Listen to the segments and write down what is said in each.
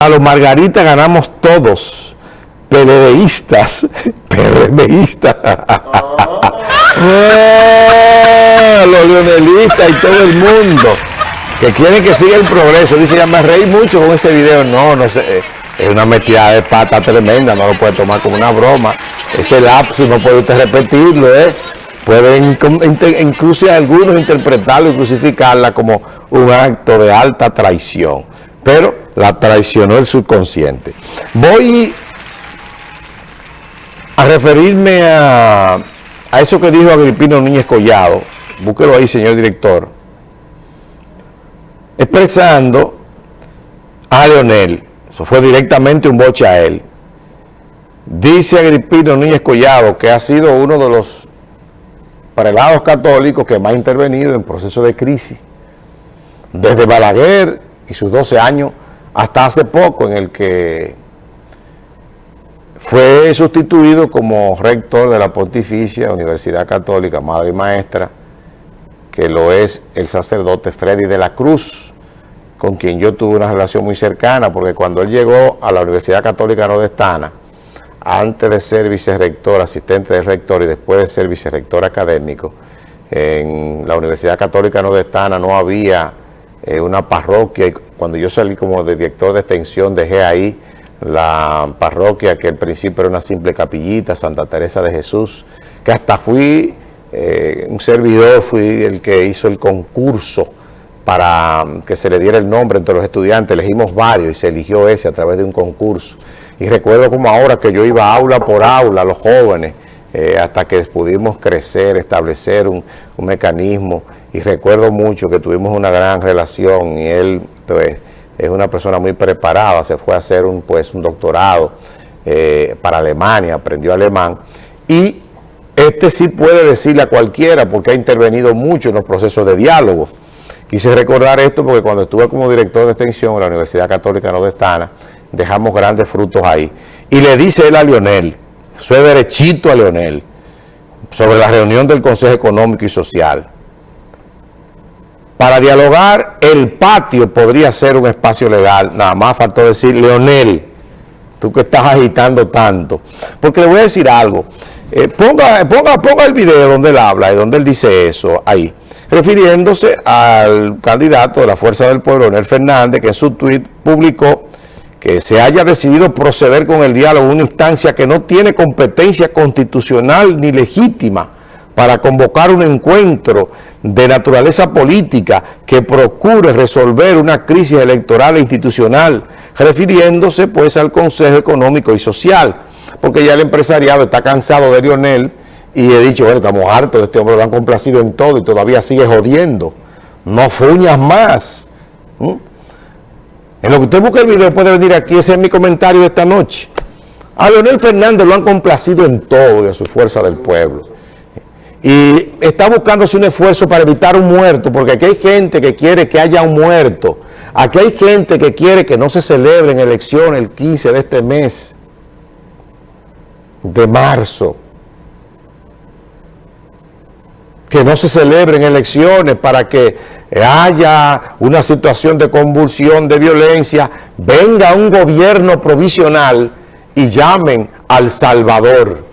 A los Margarita ganamos todos, PLDistas, PRMistas, ah, los leonelistas y todo el mundo que quieren que siga el progreso. Dice, ya me reí mucho con ese video. No, no sé, es una metida de pata tremenda, no lo puede tomar como una broma. Ese lapsus no puede usted repetirlo, ¿eh? Pueden incluso algunos interpretarlo y crucificarla como un acto de alta traición. Pero la traicionó el subconsciente. Voy a referirme a, eso que dijo Agripino Núñez Collado, búsquelo ahí, señor director, expresando a Leonel, eso fue directamente un boche a él, dice Agripino Núñez Collado que ha sido uno de los prelados católicos que más ha intervenido en proceso de crisis, desde Balaguer y sus 12 años hasta hace poco en el que fue sustituido como rector de la Pontificia Universidad Católica, Madre y Maestra, que lo es el sacerdote Freddy de la Cruz, con quien yo tuve una relación muy cercana, porque cuando él llegó a la Universidad Católica Nordestana, antes de ser vicerrector, asistente de rector y después de ser vicerrector académico, en la Universidad Católica Nordestana no había eh, una parroquia, cuando yo salí como de director de extensión dejé ahí la parroquia que al principio era una simple capillita, Santa Teresa de Jesús, que hasta fui eh, un servidor, fui el que hizo el concurso para que se le diera el nombre entre los estudiantes, elegimos varios y se eligió ese a través de un concurso. Y recuerdo como ahora que yo iba aula por aula, los jóvenes, eh, hasta que pudimos crecer, establecer un mecanismo y recuerdo mucho que tuvimos una gran relación y él pues, es una persona muy preparada, se fue a hacer un, pues, un doctorado eh, para Alemania, aprendió alemán y este sí puede decirle a cualquiera porque ha intervenido mucho en los procesos de diálogo. Quise recordar esto porque cuando estuve como director de extensión en la Universidad Católica Nordestana, dejamos grandes frutos ahí. Y le dice él a Leonel, soy derechito a Leonel, sobre la reunión del Consejo Económico y Social, para dialogar, el patio podría ser un espacio legal. Nada más faltó decir, Leonel, tú que estás agitando tanto. Porque le voy a decir algo. Eh, ponga, ponga, ponga el video donde él habla y donde él dice eso, ahí. Refiriéndose al candidato de la Fuerza del Pueblo, Leonel Fernández, que en su tuit publicó que se haya decidido proceder con el diálogo en una instancia que no tiene competencia constitucional ni legítima para convocar un encuentro de naturaleza política que procure resolver una crisis electoral e institucional, refiriéndose pues al Consejo Económico y Social, porque ya el empresariado está cansado de Lionel y he dicho, bueno, estamos hartos de este hombre, lo han complacido en todo y todavía sigue jodiendo. No fuñas más. En lo que usted busca el video puede venir aquí, ese es mi comentario de esta noche. A Leonel Fernández lo han complacido en todo y a su fuerza del pueblo y está buscándose un esfuerzo para evitar un muerto, porque aquí hay gente que quiere que haya un muerto. Aquí hay gente que quiere que no se celebren elecciones el 15 de este mes de marzo. Que no se celebren elecciones para que haya una situación de convulsión, de violencia, venga un gobierno provisional y llamen al Salvador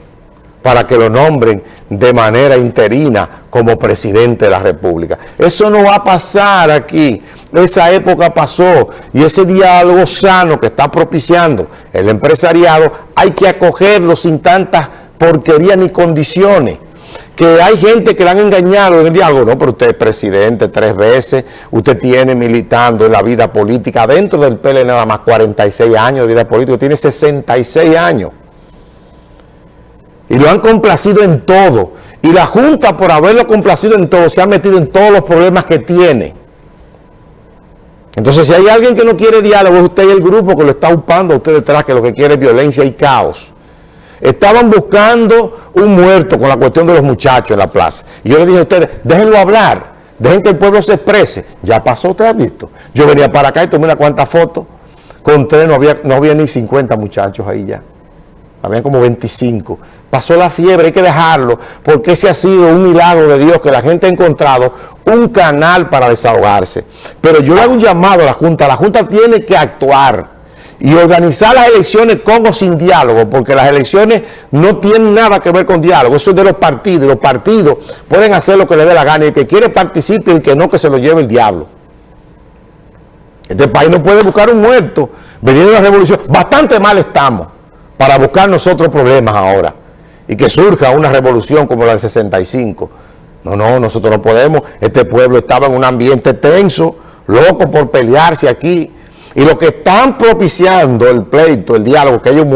para que lo nombren de manera interina como presidente de la República. Eso no va a pasar aquí. Esa época pasó y ese diálogo sano que está propiciando el empresariado hay que acogerlo sin tantas porquerías ni condiciones. Que hay gente que le han engañado en el diálogo. No, pero usted es presidente tres veces, usted tiene militando en la vida política, dentro del PL nada más 46 años de vida política, tiene 66 años y lo han complacido en todo. Y la Junta, por haberlo complacido en todo, se ha metido en todos los problemas que tiene. Entonces, si hay alguien que no quiere diálogo, es usted y el grupo que lo está upando a usted detrás, que lo que quiere es violencia y caos. Estaban buscando un muerto con la cuestión de los muchachos en la plaza. Y yo le dije a ustedes, déjenlo hablar, dejen que el pueblo se exprese. Ya pasó, usted ha visto. Yo venía para acá y tomé una cuanta fotos. Con tres no había, no había ni 50 muchachos ahí ya. Habían como 25 pasó la fiebre, hay que dejarlo, porque ese ha sido un milagro de Dios, que la gente ha encontrado un canal para desahogarse. Pero yo le hago un llamado a la Junta, la Junta tiene que actuar, y organizar las elecciones con o sin diálogo, porque las elecciones no tienen nada que ver con diálogo, eso es de los partidos, los partidos pueden hacer lo que les dé la gana, y el que quiere participe y el que no, que se lo lleve el diablo. Este país no puede buscar un muerto, venir una revolución, bastante mal estamos para buscar nosotros problemas ahora, y que surja una revolución como la del 65. No, no, nosotros no podemos, este pueblo estaba en un ambiente tenso, loco por pelearse aquí, y lo que están propiciando el pleito, el diálogo, que haya un,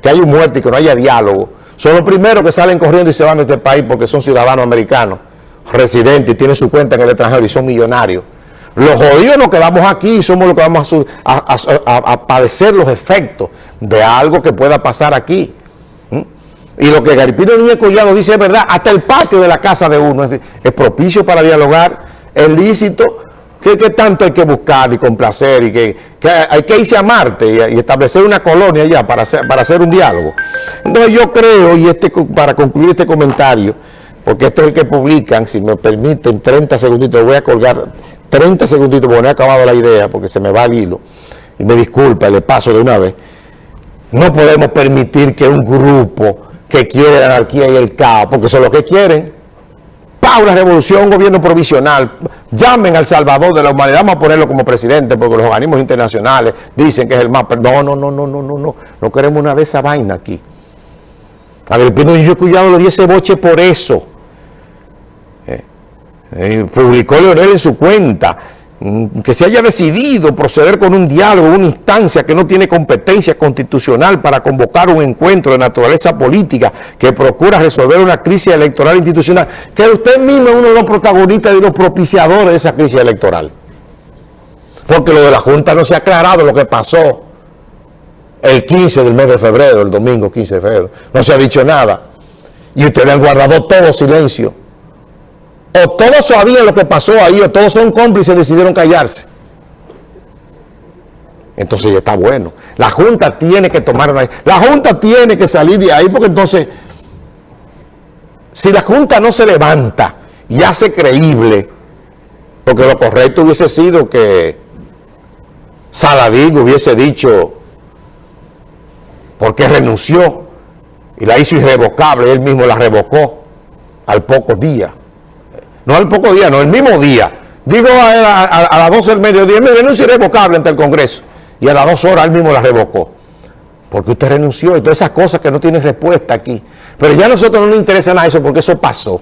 que un muerto y que no haya diálogo, son los primeros que salen corriendo y se van de este país porque son ciudadanos americanos, residentes y tienen su cuenta en el extranjero y son millonarios. Los jodidos nos quedamos aquí somos los que vamos a, padecer los efectos de algo que pueda pasar aquí. Y lo que Garipino Niño Collado dice es verdad, hasta el patio de la casa de uno es, es propicio para dialogar, es lícito, ¿Qué, tanto hay que buscar y complacer? y que, hay que irse a Marte y, establecer una colonia allá para hacer, para hacer un diálogo. Entonces yo creo, y este para concluir este comentario, porque este es el que publican, si me permiten 30 segunditos, voy a colgar 30 segunditos porque no he acabado la idea, porque se me va el hilo, y me disculpa, le paso de una vez. No podemos permitir que un grupo que quiere la anarquía y el caos, porque son los que quieren, una revolución, gobierno provisional, llamen al Salvador de la humanidad, vamos a ponerlo como presidente, porque los organismos internacionales dicen que es el más... No, no, no, no, no, no, no, no queremos una de esa vaina aquí. Agripino y yo cuidado lo di ese boche por eso. Eh, publicó Leonel en su cuenta. Mm, que se haya decidido proceder con un diálogo, una instancia que no tiene competencia constitucional para convocar un encuentro de naturaleza política que procura resolver una crisis electoral institucional, que usted mismo es uno de los protagonistas y los propiciadores de esa crisis electoral. Porque lo de la Junta no se ha aclarado lo que pasó el 15 del mes de febrero, el domingo 15 de febrero. No se ha dicho nada. Y ustedes han guardado todo silencio o todos sabían lo que pasó ahí, o todos son cómplices y decidieron callarse. Entonces ya está bueno. La Junta tiene que tomar una... La Junta tiene que salir de ahí porque entonces, si la Junta no se levanta y hace creíble, porque lo correcto hubiese sido que Saladín hubiese dicho porque renunció y la hizo irrevocable, él mismo la revocó al pocos días no al poco día, no, el mismo día. Digo a, las 12 del mediodía, me renuncia irrevocable ante el Congreso. Y a las dos horas él mismo la revocó. Porque usted renunció y todas esas cosas que no tienen respuesta aquí. Pero ya a nosotros no nos interesa nada eso porque eso pasó.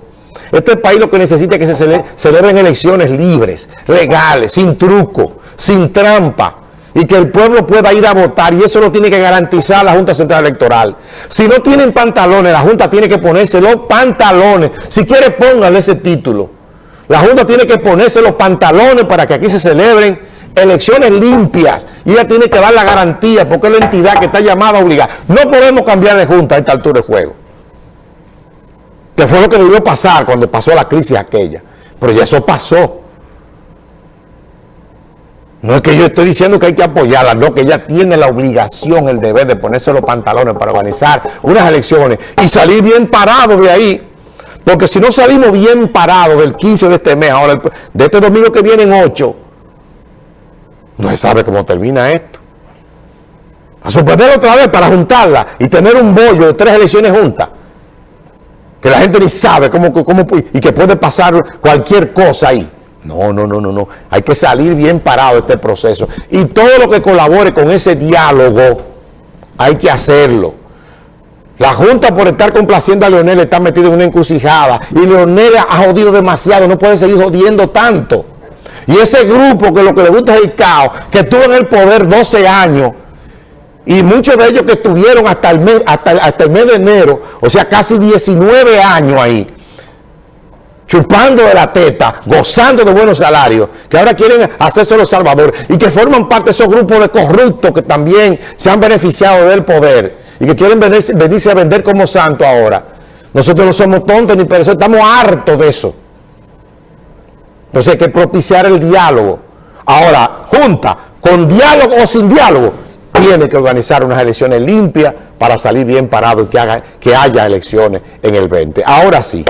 Este país lo que necesita es que se celebren elecciones libres, legales, sin truco, sin trampa y que el pueblo pueda ir a votar y eso lo tiene que garantizar la Junta Central Electoral. Si no tienen pantalones, la Junta tiene que ponerse los pantalones. Si quiere, pónganle ese título. La Junta tiene que ponerse los pantalones para que aquí se celebren elecciones limpias y ella tiene que dar la garantía porque es la entidad que está llamada a obligar. No podemos cambiar de Junta a esta altura de juego. Que fue lo que debió pasar cuando pasó la crisis aquella. Pero ya eso pasó. No es que yo estoy diciendo que hay que apoyarla, no, que ella tiene la obligación, el deber de ponerse los pantalones para organizar unas elecciones y salir bien parado de ahí. Porque si no salimos bien parados del 15 de este mes, ahora de este domingo que vienen 8, no se sabe cómo termina esto. A suspender otra vez para juntarla y tener un bollo de tres elecciones juntas. Que la gente ni sabe cómo, cómo y que puede pasar cualquier cosa ahí. No, no, no, no, no. Hay que salir bien parado de este proceso. Y todo lo que colabore con ese diálogo, hay que hacerlo. La Junta por estar complaciendo a Leonel está metida en una encrucijada. Y Leonel ha jodido demasiado, no puede seguir jodiendo tanto. Y ese grupo que lo que le gusta es el caos, que estuvo en el poder 12 años, y muchos de ellos que estuvieron hasta el mes, hasta, hasta el mes de enero, o sea, casi 19 años ahí, chupando de la teta, gozando de buenos salarios, que ahora quieren hacerse los salvadores y que forman parte de esos grupos de corruptos que también se han beneficiado del poder y que quieren venirse, a vender como santo ahora. Nosotros no somos tontos ni eso estamos hartos de eso. Entonces hay que propiciar el diálogo. Ahora, junta, con diálogo o sin diálogo, tiene que organizar unas elecciones limpias para salir bien parado y que, haga, que haya elecciones en el 20. Ahora sí.